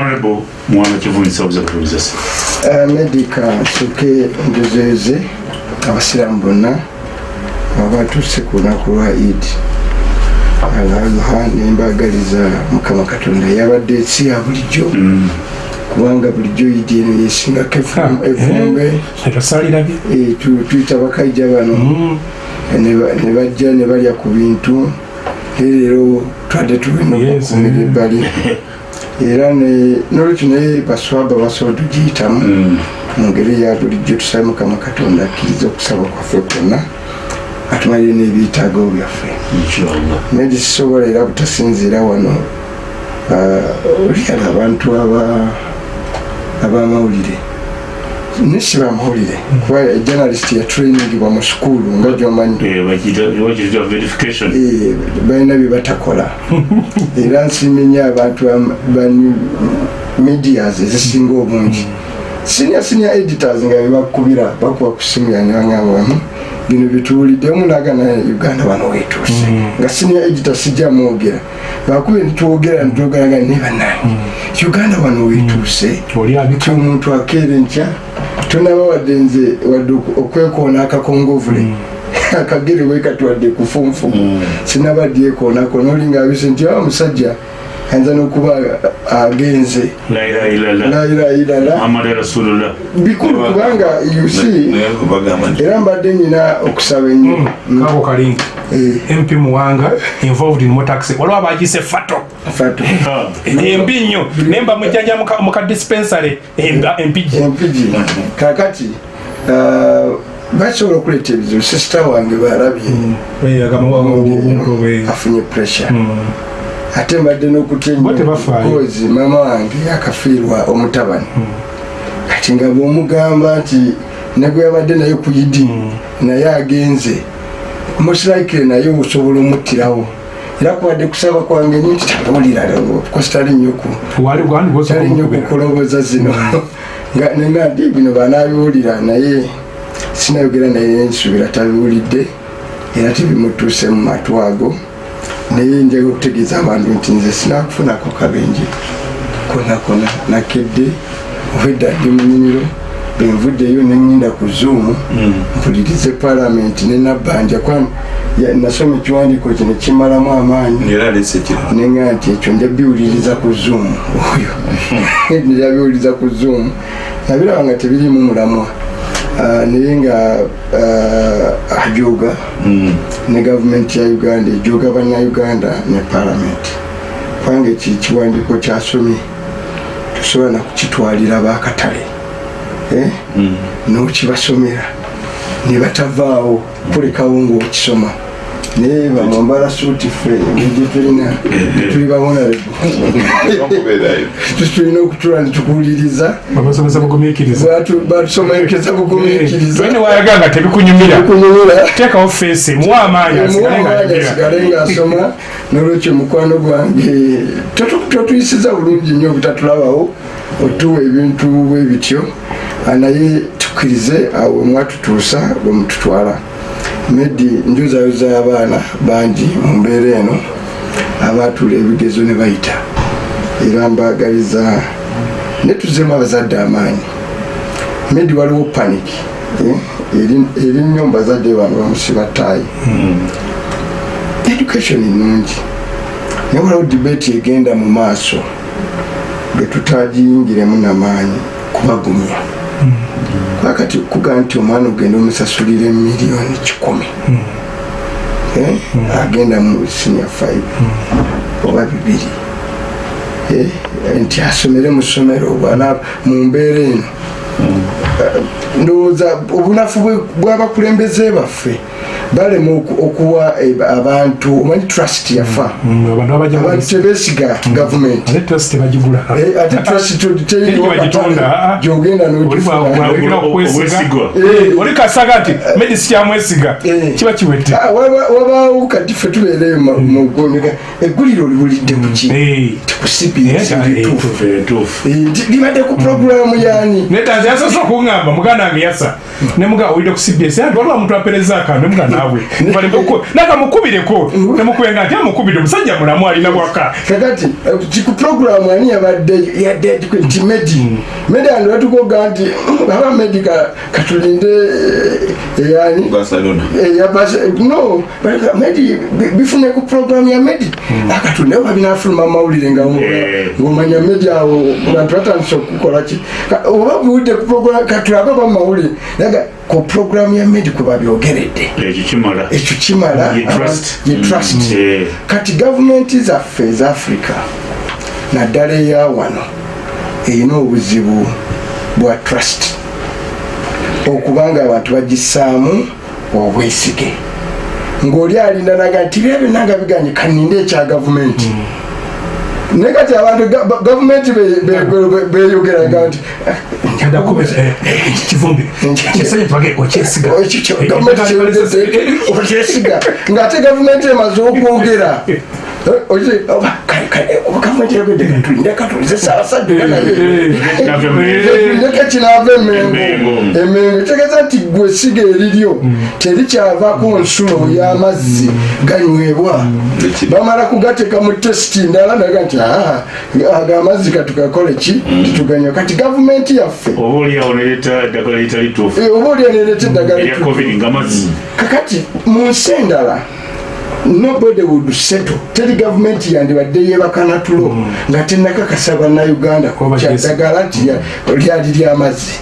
honorable mwana kivunisa obuza kutuliza se medica nsoke njozeeze abasiraamu bonna abatuse ku lunaku lwa id alaha nembagaliza mukama katonda. Yabadde si ya bulijjo. Kubanga bulijjo idi eno yesingako evumbe. etosalirabye Eh, tu- tuyita bakaija bano. Ne ba- ne bajja ne balya ku bintu. Leero twadde tulina okukumira eh. ebbali era n'olwekyo naye baswaba basobola tugiyitamu mu ngeri ya bulijjo tusabe mukama katonda akkiriza okusaba kwaffe kwonna atumalire n'ebyetaago byaffe. Naye gisisobola era butasinziira wano ah, olyala abantu aba- abamawulire nesi bamawulire kuba journalist yatrainingibwa mu sukulu nga gyomanyi verification. Eh, balina bye batakola. Era nsimenya abantu ba- ba medias ezisinga obungi. Senior senior editors nga bebakubira bakuba ku simu yanebangamba bino bituwulidde omu nagana uganda wano wetuuse nga senior editor sijja mwogera. Bakube nitwogera nitwogeraga ne banange uganda wano wetuuse ti omuntu akeera enkya tonaba wadde nze wadde okwekoona akakongovule akagere wekatwadde kufunfumu sinabadyekoonako noli ngaabise nti awa musajja ayinza n'okuba agenze. La ilaha illallah layirairala muhammad rasulullah. Bikulu kubanga nti era mbadde nyina okusaba ennyo. Kako kalingi Eh, mp muwanga involved in motaxi waliwo abagise fato. Fato. Embi nnyo. Naye mba mujjanja muka- muka dispensary. Emba- empigi empigi kakati ah, basobola okuleeta ebizibu. Sisita wange balabye afunye pressure ate mbadde kozi mama wange akafiirwa omutabani. Kati nga bwomugamba nti negwe yabadde naye ku idi naye agenze musilaikire naye osobola omuttirawo. Era kubadde kusaba kwange nyo nti tabulira kositali nnyoku wali gwandi tali nnyo kukoloboza zino. Nga ndi bino banabiwulira naye sinayogera naye nsubira tabiwulidde era tebimutuuse mu matu ago naye njaga okutegeeza abantu nti nze sinakufunako kabenje. Konakona nakedde obwedda ndi mu nyimiro benvuddeyo neŋŋenda ku zoom mpulirize palamenti nenabbanja nasoma ekiwandiiko kino kimalamu amaanyi. Nenga nti ekyo njabiwuliriza ku zoom. Oyo. Njabiwuliriza ku zoom. Nabiraba nga tebirimu mulamwa. Ah, naye nga ah, ajoga ne gavumenti ya uganda ejoga bannayuganda ne palamenti kubanga eki ekiwandiiko kyasomye tosobola nakukitwalira bakatale Eh? n'okibasomera ne batavaawo kulekawo ngaokisoma naye bamwambala suuti ffe engeri tulina tuli bawonalebu okubeerayo tulina okutula Batu- batusomekeza bugumiikiriza wene wayaga nga tebikunyumira kunyumira. Teekawo feesi muwa amaanyi asigale ngaasoma nolwekyo mukwano gwange. Totu- totuyisiza bulungi nnyo obutatulabawo otuwa ebintu bwe bityo naye tukkirize awo mwatutuusa bwe mututwala medi njuzayoza abaana bangi mu mbeera eno abatula ebigezo ne bayita. Era mbagaliza netuzemu abazadde amaanyi. Medi waliwo panic eh, eri- nnyo mu bazadde bano bamusiba taayi education nungi naye waliwo debate egenda mu maaso getutagiyingiremu namaanyi kubagumya kakati kugaa nti omwana ogenda omusasulira emiliyoni kikumi Eh, agenda mu senior five oba bibiri Eh, nti asomere mu ssomero bwana mu mbeera eno. Eh, ndowooza obunafu bw'abakulembeze baffe balema oku- okuwa eh, abantu omanyi trust yafa. Mm, abantu abajja abantu tebesiga gavumenti ate trust Eh, gyogenda Oli n'ogifuna bwawekera okwesiga. obwesigwa. Eh. nti medisi kyamwesiga Eh. kiba kiwedde. Ah, waba- wabaawo kati ffe tubeereyo mu- mu ggomeka egguliro Eh. Eh, eh, Tufu, tufu. libadde ku puroguramu yani netanze yasoose okuŋŋamba muganda wange yasa nemuga owulidde ku cbs waliwo omuntu apereza akantu nemuganda naawe nakamukubireko namukube nga nti amukubidde omusajja mulamu alina bwaka kakati eh, ku programu ani yabadde yadde nti medi? Medi andi batukoga nti "Mm, aba medi ka- katulinde eh, eyani Barcelona. yabase no medi bi- bifune ku programu ya medi. Akatulinde oba binafuluma mawulire nga Eh. ngomanya medi awo bantu batandise okukola ki? Ka- oba biwudde ku programu katulabe oba mumawulire naga ku programu ya medi kwe babyogeredde ekyo kimala ekyo Ye trust. Eh, kati gavumenti zaffe eza africa naddala eya wano erina obuzibu bwa trust. Okubanga abantu bagissaamu obwesige. Ng'oli alinda naga nti bya byonna nga biganye kaninde ekya gavumenti naye kati abantu ga- ba- gavumenti be- be- be- beyogeraga nti okyesiga. Ng'ate gavumenti emaze okwogera Eh, ozi- oba- kale- kale, oba gavumenti eyogedde katulinde katulize saabasajja naye navyo mu- ndeka kinava emengo Emengo. emengo tegeeza nti gwe siga eriryo terikyavako nsulo y'amazzi ganywebwa bamala kugateeka mu tesiti ndala naga nti "Ah, ago amazzi katukakole ki tituganywa kati gavumenti yaffe oba oliawo neleeta eddagala litali tuufu eh, oba olyanereta eddagala kakati mu nsi endala nobody would settle. Teri gavumenti yandibadde yebakana tulo nga tenakakasa bannayuganda Oba kyaddagala nti ya- lyali lyamazzi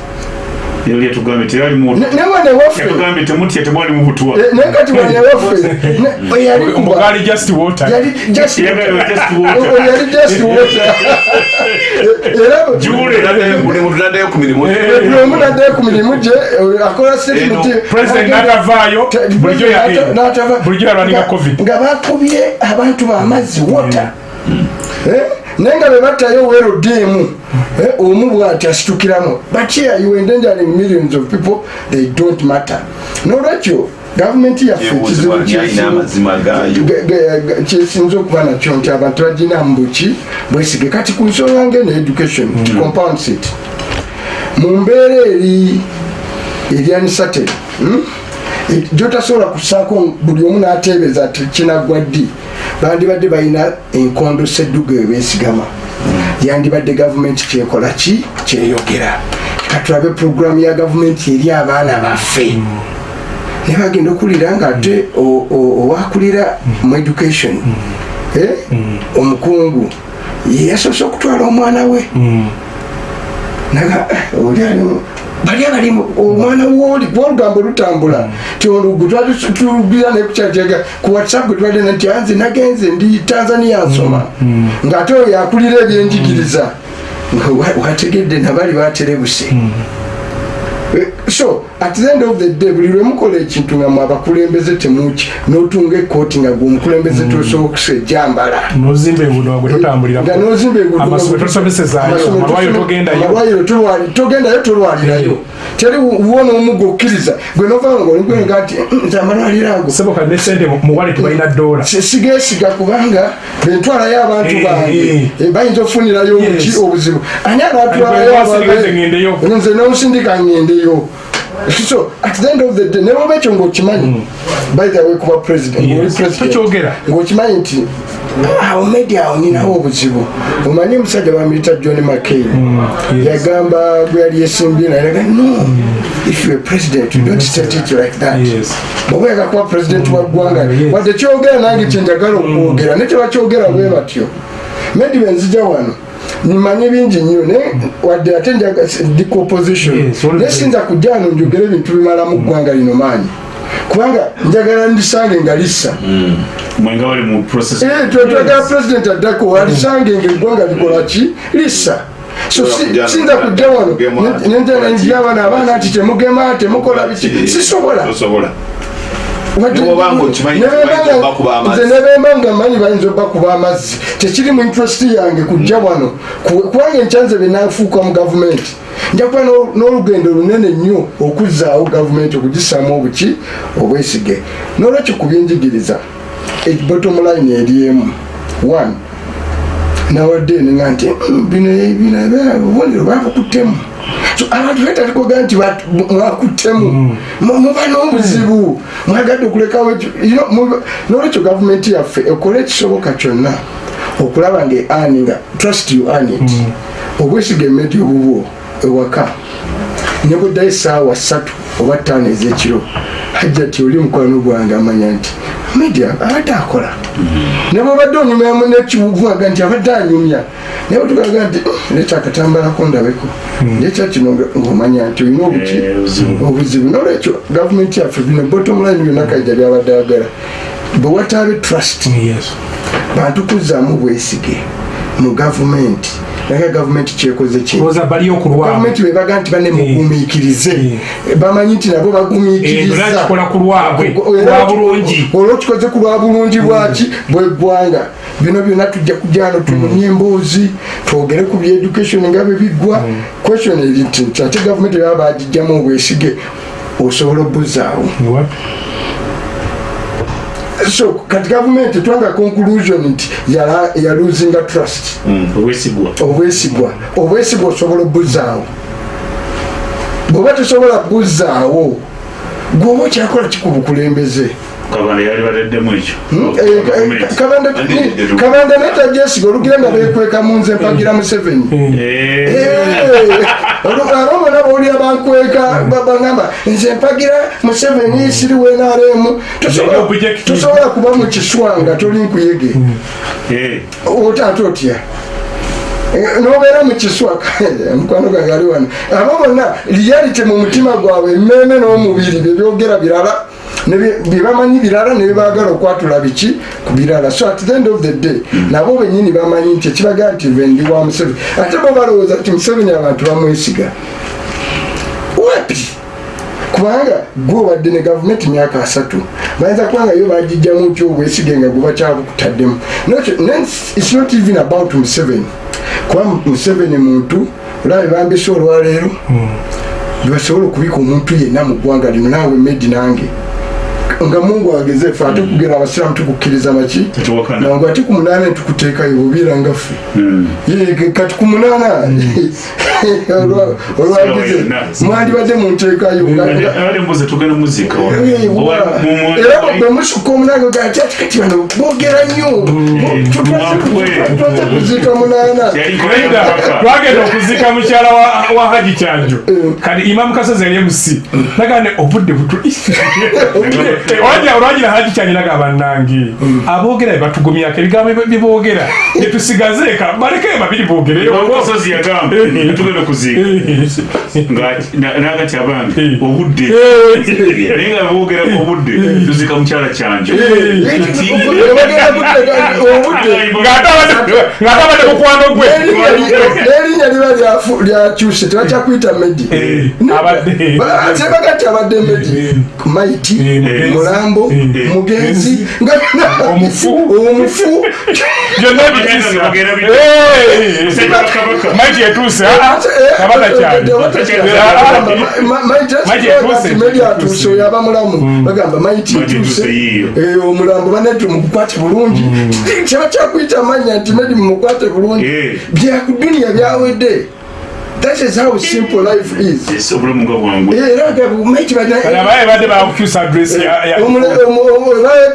era lyetugambye terali mu Ne- ne wane waffe yatugambye temutya temwali mu butwa naye kati wane waffe ne- eyali kuba omugaali just water. yali just Yagala just water. Yali just water. Era Jule. buli muntu naddayo ku mirimu buli omu naddayo ku mirimu gye akola statement Eno, president n'atavaayo bulijjo ya- N'atava- bulijjo yalwaninga nga- covid. nga bakubye abantu bamazzi wota naye nga bebattayo werodemu omu bwati asitukiramu here you endangering millions of people they don't matter. Nolwekyo gavumenti yaffe kyesinza okuba nakyo nti abantu baginamu buki bwesige. Kati ku nsonga ngene education compound seat mu mbeera eri eryanisate gyotasobola kusaako buli omu n'ateebeza ti kinaggwa ddi bandibadde balina enkondo sedduga ebeesigama yandibadde gavumenti kyekola ki? Kyeyogera. Katulabe puroguramu ya gavumenti eri abaana baffe. Ne bagenda okuwulira nga ate owakulira mu education. Eh, omukungu. Ye yasoose okutwala omwana we. Naga eh, oli alimu bali abalimu omwana woli gwolugambo lutambula ti olugu tulugira nekukyatega ku whatsapp gwe twadena nti anze nagenze ndi tanzania nsoma. Ng'ate oyo yakulira ebyenjigiriza. Wa- wategedde nabali baterebuse so at the end of the day buli lwemukola ekintu nga mwe abakulembeze temuki n'otunga ekooti nga gwe omukulembeze tosobola okusejjambala nozimba ebuno gwe totambulira nga nozimba amasomero tosomesezaayo amalwaliro togendayo. tolwalirayo. Teri wona omuga okkiriza gwe novanga oligwenga nti "Mm, nze amalwaliro ago. Seboka ne sente mu wallet balina dola si- sigesiga kubanga bentwalayo abantu Eh, bange. eh. Eh, bayinza obuki obuzibu. Ani wasindika nze nonsindika ngendeyo so at the end of the day newoba ekyo ngaokimanyi by the way kuba president ng'okimanyi nti awo media awo ninawo obuzibu. Omanyi omusajja bamuyita john mccain. Yes. yagamba gwe yali yesimbye nayaga no if you're president you don't state it like that. Bwoba oyagala kuba president wa ggwanga wadde kyogera nange kyenjagala okwogera ne tebakyogera bwe batyo. Maybe benzija wano nimanye bingi nnyo naye wadde ate decomposition naye sinza kujja wano njogere ebintu bimala mu ggwanga lino maanyi kubanga njagala ndisange nga lissa mwenga bali mu process Eh, twe- twagala president addako alisange nga eggwanga likola ki lissa so sinza kujja wano nenjala njira wano abaana nti temugema temukola biki sisobola nze nebemba nga manyi bayinza obbakuba amazzi. Tekiri mu interest yange kujja wano. Ku- kubanga enkyanze benafuuka mu gavumenti. Nja kuba n'o- n'olugendo lunene nnyo okuzzaawo gavumenti okugisaamu obuki obwesige. N'olwekyo ku byenjigiriza bottom line eri emu. One nawadde ninga nti "Mm, bino bino obubonero babukuttemu So, abantu betalikoga nti mwakuttemu Mu- muba n'obuzibu. Mwagadde okulekawo nolwekyo gavumenti yaffe ekola ekisoboka kyonna okulaba nga eaninga trust you earn it. Obwesiga emedi obubwo ewaka ne buddayo essaawa ssatu oba ttaano ez'ekiro hajja ti oli mukwano gwange amanya nti media abadde akola. Ne bwobadde onyumamu nekibuguaga nti abadde anyumya naye bwetugaga nti "Mm, leeta akatambalako ndabeko. Lekya kino nga- ng'omanya nti olina obuki Eh, obuzibu. obuzibu. Nolwekyo gavumenti yaffe bino bottom line byonna kaija byabadde ayagala bwe wataabe trust Yes. bantu kuzzaamu bwesige mu gavumenti naye gavumenti kyekoze ki? Oza bali okulwamu. gavumenti bebaga nti bane mugumiikirize. Bamanyi nti nabo Eh, bagumiikiriza nakikola ku lwa bulungi. olwokikoze ku lwa bulungi bwaki bweggwanga bino byonna tujja kujano tunonye emboozi twogere ku byeducation nga bwe biggwa. Question eri nti nti ate gavumenti baba bagijjamu obwesige osobola obbuzaawo? Wapi? So kati gavumenti twanga conclusion nti yala- yaluzinga trust. Mm, obwesigwa. Obwesigwa. Obwesigwa osobola obbuzaawo bweoba tosobola buzaawo gwoba okyakola kikubukulembeze kabanda yali baleddemu ekyo. Eh, kabanda naye tajesiga olugenda bekweka mu nze mpagira museveni Eh, abamu nabo oli abankweka bagamba nze mpagira museveni siri wenaremu Nze objective. tosobola kuba mu kiswanga toli nkuyege. Eh, otaate otya? Eh, nobeera mu kiswa mukwano gange ali wano. Abo bonna reality mu mutima gwabwe emmeeme n'omubiri byebyogera birala byebamanyi birala nebibagala okwatula biki ku birala. So at the end of the day nabo benyini bamanyi nti ekibaga nti nve ndi wa museveni. Ate bo balowooza nti museveni abantu bamwesiga. Wapi? Kubanga gwe obadde ne gavumenti myaka asatu bayinza kubanga yo bagijjamu nti obwesige nga gubakyabukuttaddemu nakyo its not even about museveni. Kuba museveni muntu olabe bambise olwaleero bebasobola okubika omuntu yenna mu ggwanga lino naawe medi nange nga mungu wageze ate kugera abasiraamu tukukkiriza maki nangu ate ku munaana netukuteekayo bubiira ngaffe mm. Ye, kati ku munaana olwa- olwagize yonna. mwandibadde munteekayo abali mbuze tugenda muzika wa- Eh, Oba- wa- mu- mu- era bwe musukka omunaana gati ati kati bano boogera nnyo. Mwakwe. twaze kuzika munaana Yali Enda, kubaka. twagenda okuzika mukyala wa- wa haji kyanjo. Kati imamu kasozi yali emusi. Nagane obudde butu olwagira haji kyanjo naga bannange. Aboogera bebatugumyako ebigambo bye- byeboogera netusigaze eka balekeye babiri boogereyo. Kasozi yagamba tugenda okuziika nagati abange obudde. Naye nga boogera obudde tuzika mukyala kyanjo ng'ate abadde- mukwano gwe n'erinnya liba lyakyuse tebakyakuyita medi sebagati abadde medi maiti mulambo mugenzi Omufu. byonna Bagenda bituusa bagenda bi- Eh, Sejja Kabaka. maiti etuuse ah, ah, kabaka kyali Maiti etuuse. medi atuuse oyo aba mulamu bagamba maiti. Eh, omulambo banetu mukukwate bulungi tebakyakuyita amanya nti medi mumukwate bulungi. Eh. byakuduniya byawedde that is how simple life is.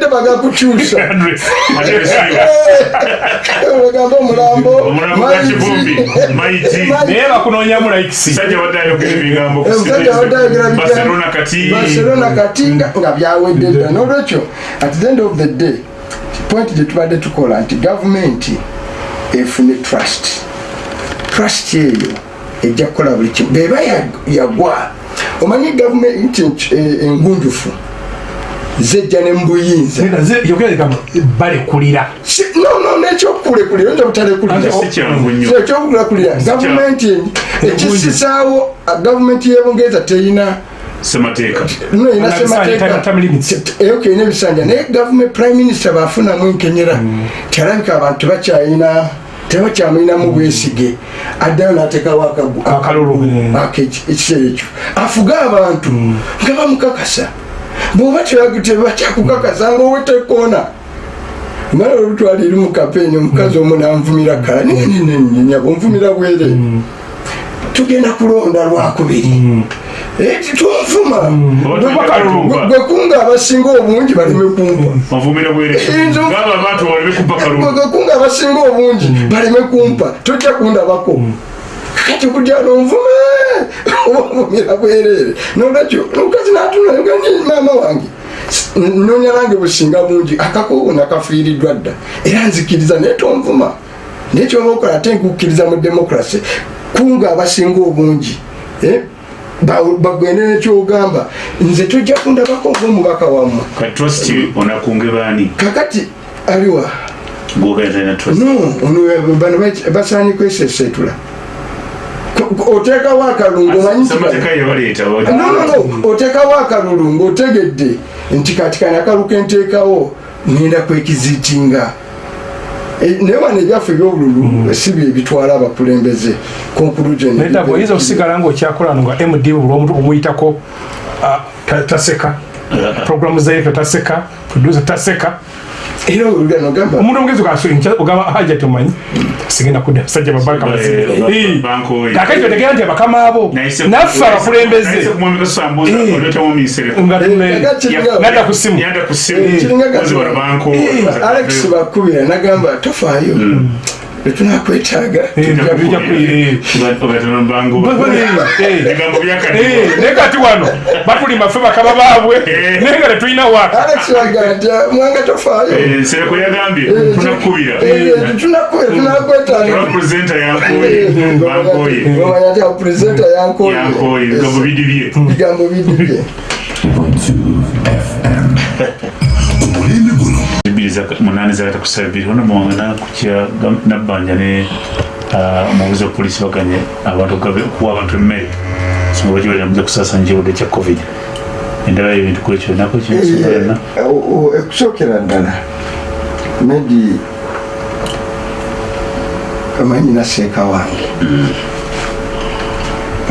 Bakukyusa bagakukyusa. Bagamba omulambo naye ayogera. Barcelona kati nga dda. Nolwekyo at the end of the day point gye tubadde tukola nti gavumenti efune trust. Trust eyo ejja kukola buli kimu. Beba ya- yagwa. Omanyi gavumenti eh, engunjufu? Zejja ne mubuyinza balekulira. Si- no no nekyokulekulira oyinza butalekulira si kyangu nnyo. ekyokulekulira gavumenti ekisisaawo gavumenti y'ebungereza teyina semateeka. No ina Time- semateeka. time limits. eyoke ina ebisanja naye gavumenti prime minister bafunamu enkenyera tyalabika abantu tebakyalina tebakyamulinamu bwesige. Addayo n'ateekawo Akalulu. Ake- ekiseera ekyo. Afuge abantu nga bamukakasa. Bwoba tebakyakukakasa nga owetekoona mala olutwala eri mukapeeni omukazi omu nanvumira kala. Nyabo nvumira bwere. Tugenda kulonda lwakubiri. Eh, tunfuma Bakalunga. gwe kunga abasinga obungi baleme kumpa. Kunga abasinga obungi baleme kumpa. Tojja kundabako. Kati kujja nonvuma obavumira bwerere. Nolwekyo omukazi natunani maama wange. Nonya nange businga bungi. Akakowo nakafiiriddwa dda. Era nzikiriza naye tonvuma naye kyoba okola ate nkukkiriza mu demokrasi kunga abasinga obungi. Eh? Bagende nekyogamba nze tojja kundabako ngaomubaka wammwe. Kakati aliwa no ono bano basaanye kwesesetula oteekawo no, no. oteekawo akalulu ngaotegedde nti kati kani akalu kenteekawo ngenda kwekiziitinga naye wano ebyaffe ebyobululu si bye bitwala abakulembeze naye oyinza okusigala ngaokyakola nga md buli omuyitako ah, ta- taseka. Programu zaife taseka producer taseka era olugano omuntu omugezi ogamba haja tumanyi sigenda kudda basajja babanka ba- bazima banka oyo. kakati otegera nti bakama abo naffe abakulembeze. nga tume- Nada ku simu. alex bakubira nagamba tofaayo tetunakwetaaga Eh, bijja ku- eh. obatono bango Eh. ebigambo byakati Eh, naye kati wano? Batulima ffe bakama baabwe. Naye nga tetulina waka alex bagaa nti mwanga tofaayo. Sereko yagambye tunakubira. tunakwetaaga. Presenta yankoye bankoye omanya ti apurezenta yankoye yankoye ebigambo bidibye. Bigambo bidibye. Bbiri munani zakatakusaba bbiri ono muwangana kukya nabbanja ne omubuzi wa polisi baganye abantu okuwa abantu emmere songa bakibalira muze kusaasanya ekirwadde kya covid? Endala ebintu kwekyo nako kyensonga okusookera ddala. Maybe amanyi naseeka wange.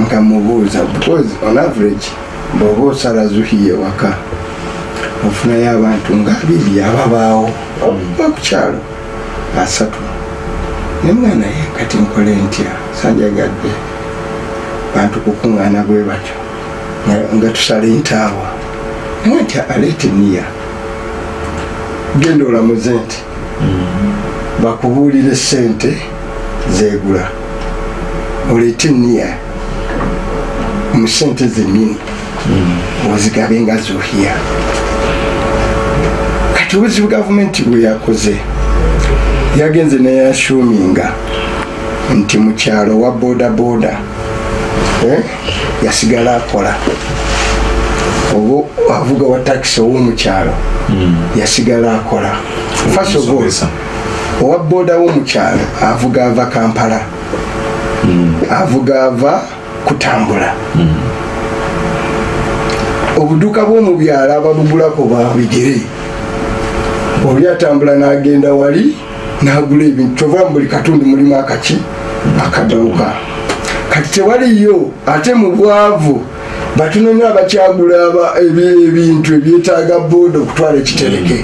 Nga mubuuza because on average bw'oba osala zuhiye waka ofunayo abantu nga abiri ababaawo oba ku kyalo asatu ne mwana ye kati nkole ntya? Sanjagadde bantu kukuŋŋaana bwe batyo. Nga- tusala entaawa naye nti aleeta eniya genda olamuze nti bakubuulire sente zegula oleete eniya mu sente zennyini. Ozigabe nga zuhiya kati obuzibu gavumenti bwe yakoze yagenze neyashuminga nti mu kyalo wa bodaboda eh, yasigala akola. Oba avuga wa takisi ow'omukyalo yasigala akola. All owa boda w'omukyalo avuga ava kampala avuga ava kutambula. Obuduuka bw'omu byalo ababugulako babigere oli atambula n'agenda wali n'agula ebintu kyova mu buli katundu mulimu akaki akaduuka kati tewaliyo ate mu bwavu batunonya abakyagula aba- ebi- ebintu ebyetaaga booda okutwala ekitereke.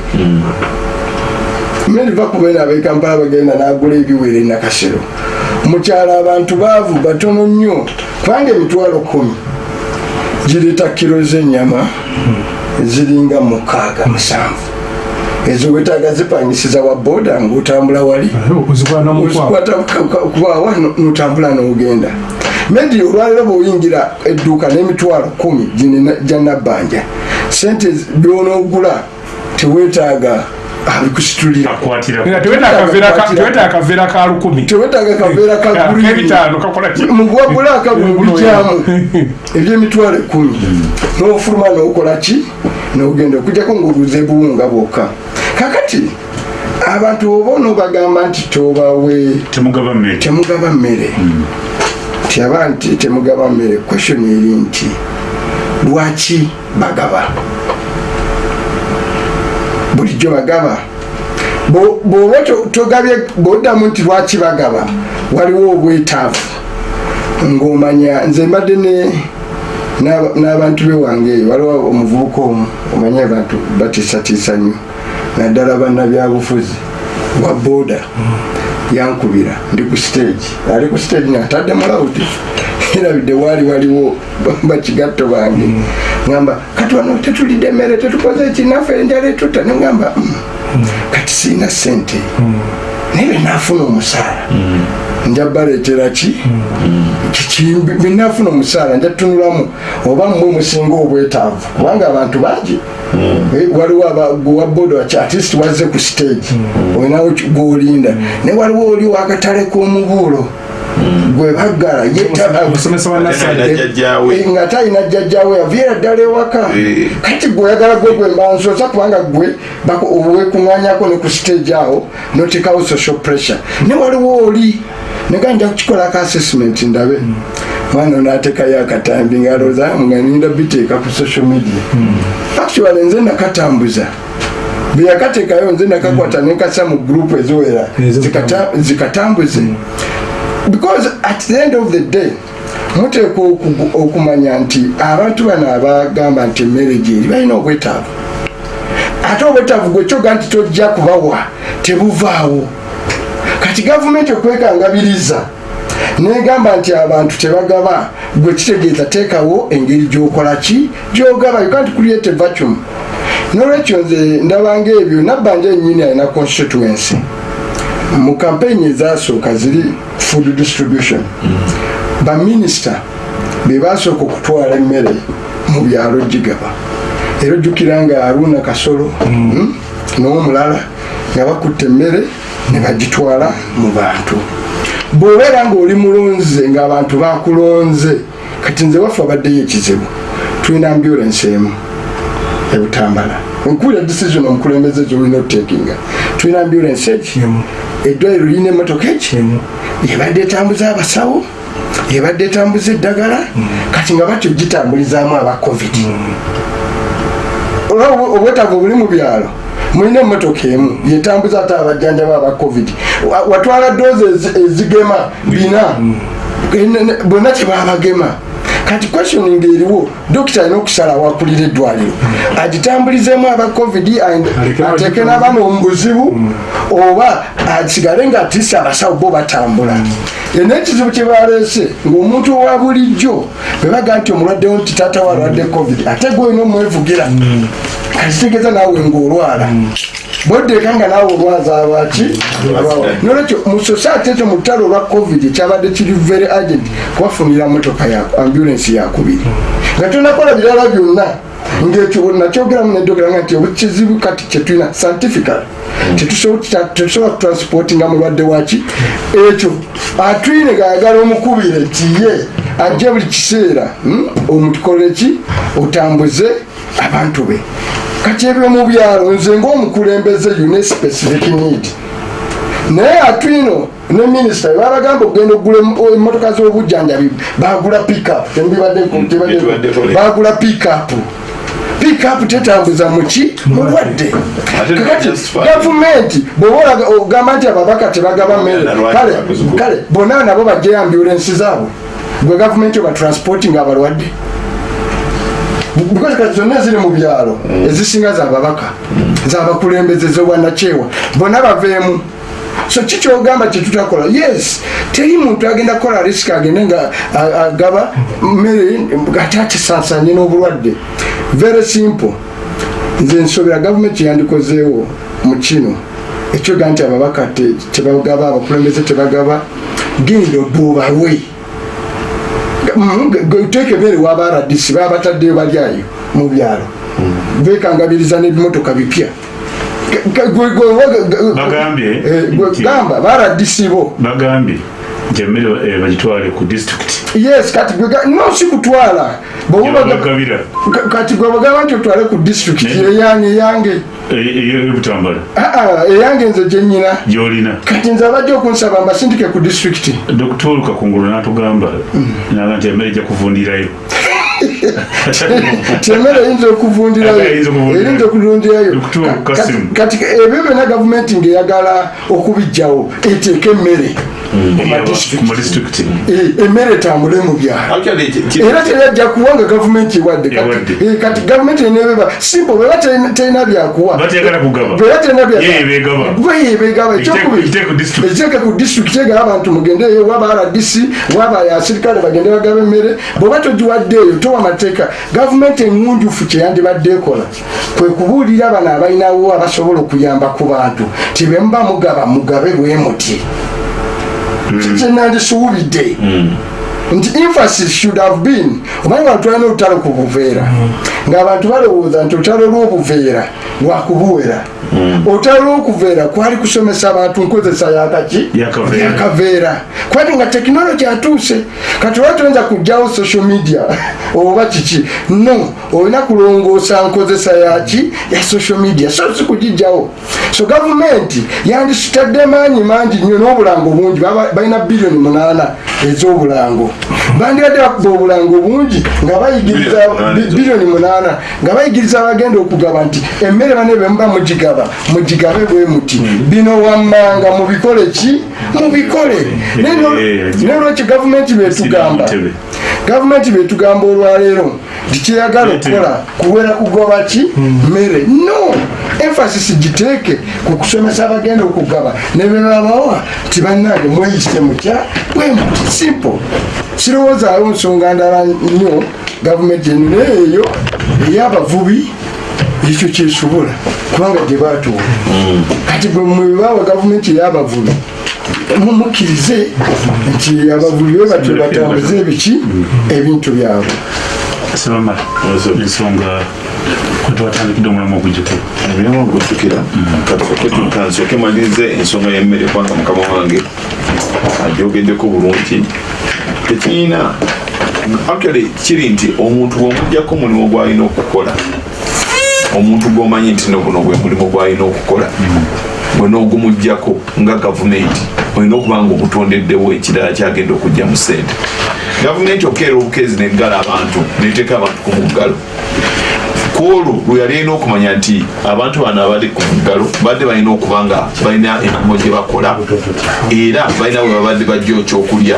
Meriva kubena abekampala bagenda n'agula ebiwere nakasero. Mukyalo abantu baavu batono nnyo kubanga emitwalo kumi gireeta kiro z'ennyama ziringa mukaaga musanvu ezo wetaaga zipangisiza wa booda ng'otambula wali. Kubawa notambula n'ogenda. Mendi olwaliro bweoyingira edduuka n'emitwalo kumi ginina gyanabbanja sente byonoogula tewetaaga teweta akaveera ka lukumi. Tewetaaga kaveera ka green kebitaano kakola ki? Muguwa bulaka bwebikyamu ebyemitwalo ekumi nofuluma nokola ki? Nogenda okujjako ngaoguza ebuwunga bwokka. Kakati abantu oba onobagamba nti tobawe temugaba mmere. Temugaba mmere. Tyaba nti temugaba mmere. Question eri nti lwaki bagaba bulijjo bagaba. Bo- bw'oba to- togabye bwoddamu nti lwaki bagaba waliwo obwetaavu. Ng'omanya nze mbadde ne n'aba- n'abantu bewange eyo waliwo omuvubuka omu omanye abantu batiisatiisa nnyo. Naddala bannabyabufuzi wa booda. Yankubira ndi ku stage. Ali ku stage natadde mulawudi nerabidde waali waliwo bakigatto bange. Ngamba kati wano tetulidde emmere tetukoze ekinaffe enjala etutta. Nengamba "Mm, kati siina sente naye benafuna omusaala. Nja baleetera ki? Kikimbi benafuna omusaala nja tunulamu oba mmwe musinga obwetaavu kubanga abantu bangi. Eh, waliwo wa bodo at least wazze ku stage. Olinawo gwolinda. Naye waliwo oli wakatale k'omubuulo gwe baggala yeta- omusomesa wa nasale Jjajjaawe. Eh, nga talina jjajjawe yaviira ddala ewaka. Eh. kati gwe oyagala gwe gwe mbansoza kubanga gwe wekuŋŋanyako ne ku stage awo notekawo social pressure. Ne waliwo oli nega nja kukikolako assessment ndabe. Mwana onatekayo akatambi ngalooza nga ninda biteeka ku social media. Actually nze nakatambuza. Beyakateekayo nze nakakwata nenkasa mu group eziwera zikatambuze because at the end of the day muteekwa okumanya nti abantu bano abagamba nti emmere gyeri balina obwetaavu. Ate obwetaavu gwekyoga nti tojja kubawa tebuvaawo. Kati gavumenti okwekangabiriza negamba nti abantu tebagaba gwe kitegeeza teekawo engeri gyokola ki gyogaba you can't create a vacuum. Nolwekyo nze ndabanga ebyo nabbanja ennyini alina constituency mu kampeyini ezasooka ziri food distribution baminisita bebasooka okutwala emmere mu byalo gigaba era ojjukira nga aruna kasolo mm, n'omulala nga bakutta emmere ne bagitwala mu bantu. Bw'obeera ng'oli mulonze ng'abantu bakulonze kati nze waffe abaddeyo ekizibu tulina ambulance emu ebutambala nkula decision omukulembeze zolina okutekinga tulina ambulance eki eddwaliro lirina emmotoka eki ebadde etambuza abasawo ebadde etambuza eddagala kati nga batyo gitambulizaamu aba covid. Olwa obwe- obwetaavu obuli mu byalo mulina emmotoka emu yetambuza ate abajjanjaba aba covid. Wa- watwala doozi ezi- ezigema bina. Ne- bonna kyebabagema kati questioning eriwo dokita alina okusalawo akulira eddwaliro. Agitambulizemu aba covid bagitambula. n'abaana omubuzibu oba asigale nga atise abasawo bo batambula. Yena ekizibu kyebaleese ng'omuntu owa bulijjo bebaga nti omulwaddewo nti taata we alwadde covid ate gwe olina omwevugira kakitegeeza naawe ng'olwala. Boddeeka nga naawe olwaza abaki nolwekyo mu society ekyo mu lutalo olwa covid ekyabadde kiri very agent kubafunira motoka ya ambulance yakubiri. Nga tonakola birala byonna ngekyo nakyogeramu nedogera nga nti obukizibu kati kyetulina scientifical tetusobola kutransportinga mulwadde waki ekyo atwine gaagala omukubire tiye ajje buli kiseera hmm? omutukole ki? Otambuze abantu be. Kati ebyo mu byalo nze ngaomukulembeze une specific need naye atwino ne minisita babagamba okugenda okugula emotoka z'obujjanjabi bagula pickup bagula pickup pickup tetambuza muki mulwadde. kakati gavumenti bwoba ogamba nti ababaka tebagaba mmere. Kale bonna nabo bajjayo ambulensi zaabwe. Gwe gavumenti oba transporting abalwadde. Because kati zonna eziri mu byalo ezisinga zababaka zabakulembeze zobwanakyewa bonna baveemu so kikyogamba kyetutakola yes teri muntu agenda kukola risiki agende nga agaba mmere ate akisansanye n'obulwadde. Very simple. Nze nsobera gavumenti yandikozeewo mu kino. Ekyoga nti ababaka te- tebagaba abakulembeze tebagaba. Genda obuubalwe teeka ebeere waba rdc baba bataddeyo balyayo mu byalo. Bekangabiriza n'ebimotoka bipya Ga- gwe- gwe- gwe- bagambye. Eh, gwe- nti- gamba ba rdc bo bagambye. Nti emmere eh, bagitwale ku disitulikiti yes kati gwe ga- no si kutwala. Bw'oba baga- gyebagabira Ka- kati gwe bagamba nti otwale ku Ne- eyange eyange ey'obutambala Ah, ah, eyange nze gyenyina gyolina. Kati nze abajja okunsaba mbasindike ku district. Dr olukakungulu natugamba. Naga nti emmere ejja kuvundirayo kyemmere eyinza okuvundirayo. Eyinza ku Kati- ebyo byonna gavumenti ngaeyagala okubijjawo eteeka emmere. Madistrict. Eh, emmere etambule mu byalo. Era teyajja kuwa nga gavumenti ewadde Kati- eh, kati gavumenti enebeba simple bweba terina- byakuwa bweba terina bya- Ye ebegaba. Bwe yebegaba Ekiteeko- ekyokubiri ekiteeko district. ekiteeke ku disitulikiti egaba abantu mugendeeyo waba rdc waba asirikale bagende bagaba emmere. Bweoba togiwaddeeyo towa mateeka gavumenti eŋŋunjufu kyeyandibadde ekola kwe kubuulira bano abalinawo abasobola okuyamba ku bantu tibemuba mugaba mugabe bwe muti. Kyenandisuubidde nti emphasis should have been omanyi bantu balina olutalo ku buveera ng'abantu balowooza nti olutalo lw'obuveera lwakubuwera. Olutalo lw'okuveera kwali kusomesa abantu nkozesa yakaki Yakaveera. kwati nga tekinologi atuuse kati oba toyinza kugjawo social media? Oba kiki? No olina kulongoosa nkozesa yaki ya social media. So si kugijjawo so gavumenti yandisitadde maanyi mangi nnyo n'obulango bungi. Balina biliyoni munaana ez'obulango bandibadde bakuba obulango bungi nga bayigiriza Biliyoni munaana nga bayigiriza abagenda okugaba nti emmere bane bemuba mugigaba mugigabe bwe muti. Bino wammanga mubikole ki? Mubikole. Naye no- Eh, naye lwekyo gavumenti betugamba. Gavumenti betugamba olwaleero nti kyeyagala okukola kuwera kugoba ki mmere. No! Emphasis giteeke ku kusomesa abagenda okugaba. Nebebabawa nti bannange mweyise mutya? Bwe muti. Simple. Sirowoozaawo nsonga ndala nnyo gavumenti eno naye eyo ey'abavubi ekyo kyesobola. Kubanga gye batuula kati bwe mwebawa gavumenti ey'abavubi mumukkirize nti abavubi be batyo batambuze ebiki ebintu byabwe. Sebamala ensonga kwetwatandikidde omulamu ogujjuko ebiramu ogujjukira. Kansooke malirize ensonga y'emmere kubanga mukama wange agyogeddeko bulungi. Tekirina actually kiri nti omuntu bwomujjako omulimu gwalina okukola omuntu gwomanyi nti noguno gwe mulimu gwalina okukola gwena ogumugjako nga gavumenti olina okuba nga omutondeddewo ekirala kyagenda okujja mu sente. Gavumenti okeera obukezi neggala abantu neteeka abantu ku muggalo. Kwolwo lwe yali alina okumanya nti abantu bano abali ku muggalo badde balina okuba nga balina emirimu gye bakola era balina bwe babadde bajja ekyokulya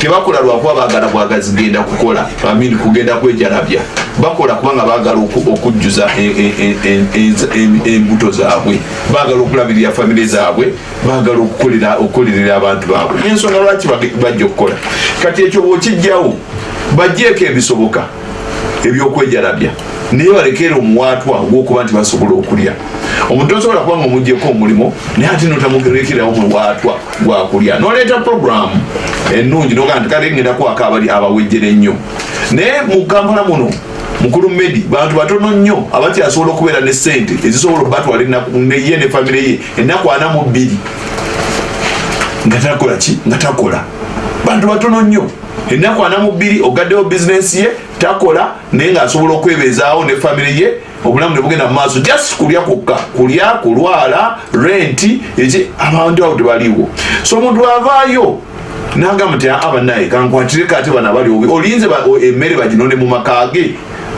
tebakola lwakuba baagala bwagazigenda kukola amini kugenda kwejalabya. Bakola kubanga baagala oku- okujjuza e- e- e- embuto zaabwe. Baagala okulabirira famire zaabwe. Baagala okukolerera abantu baabwe. N'ensonga lwaki bajja okukola? Kati ekyo bwokijjawo bajjeeko ebisoboka ebyokwejalabya naye balekere omuwaatwa ogwokuba nti basobola okulya. Omuntu tosobola kuba nga omugjeko omulimu naye ate notamurekerawo muwaatwa gwakulya noleeta programu ennungi nogaa nti kale ngenda kwaka abali abawejjere ennyo. Naye mu kampala muno mukulu medi bantu batono nnyo abakyasobola okubeera ne sente ezisobola obatwala ye ne famire ye ennaku ana mu bbiri. Nga takola ki? Nga takola. Bantu batono nnyo. Ennaku ana mu bbiri ogaddewo bizinensi ye takola naye ngaasobola okwebeezaawo ne famire ye obulamu ne bugenda mu maaso just kulya kwokka kulya kulwala renti eki abantu abo tebaliwo so omuntu avaayo nagamba nti aa banaye kankwatireko ate bana bali obi olinze emmere baginonde mu maka ge.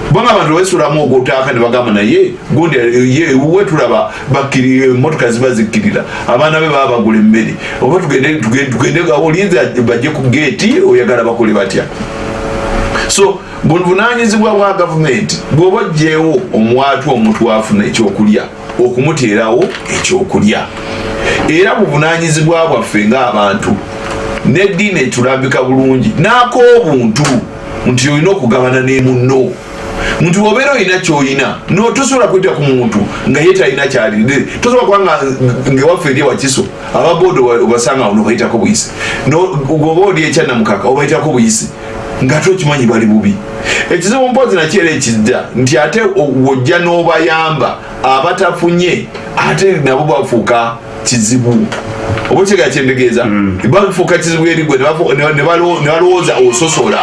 Kubanga abantu wesulamu ogwotaaka ne bagamba naye gundi ye we tulaba emotoka ziba zikkirira abaana be baba bagula emmere. Oba tugende olinze bajje ku geeti oyagala bakole batya so buvunanyizibwa bwa gavumenti bwoba ojjeewo omwatu omuntu afuna ekyokulya okumuteerawo ekyokulya. Era buvunanyizibwa bwaffe ng'abantu neddiini etulambika bulungi n'ak'obuntu nti olina okugabana ne munno. Nti obeera olina kyoyina no tosobola kweta ku muntu nga ye talina kyalinde tosobola kuba nga ngewaffe eri ewakiso ababoda obasanga ono bayitako buyisi. Oba oli ekyanamukaka obayitako buyisi ngaate okimanyi bali bubi. Ekizibu mpozi nakyo era ekijja nti ate wojja n'obayamba abatafunye ate nabo bafuuka kizibu. Oba kyega kyendegeeza? Bafuuka kizibu eri gwe ne balowooza ososola.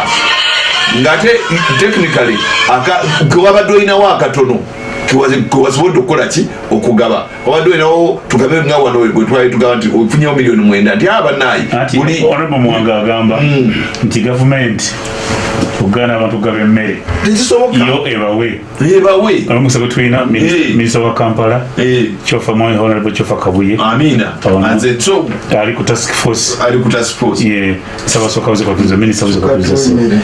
Ngaate technically kewabadde olinawo akatono kewa- kewasobodde okukola ki? Okugaba. Wabadde olinawo tugabe nga wano wetwali tugaba nti ofunyewo miliyoni mwenda. Nti abanayi anti buli honorable mwanga agamba nti gavumenti uganda abantu gaba emmere. Yo ebawe. Olumusa gwe tulina Eh. minisita wa kampala kyofa mwami honorable kyofa kabuye. Ali ku task force. Ali ku task force. Ye sabasooka buze kwatuliza minisita buze kwatuliza Katuwa emmere.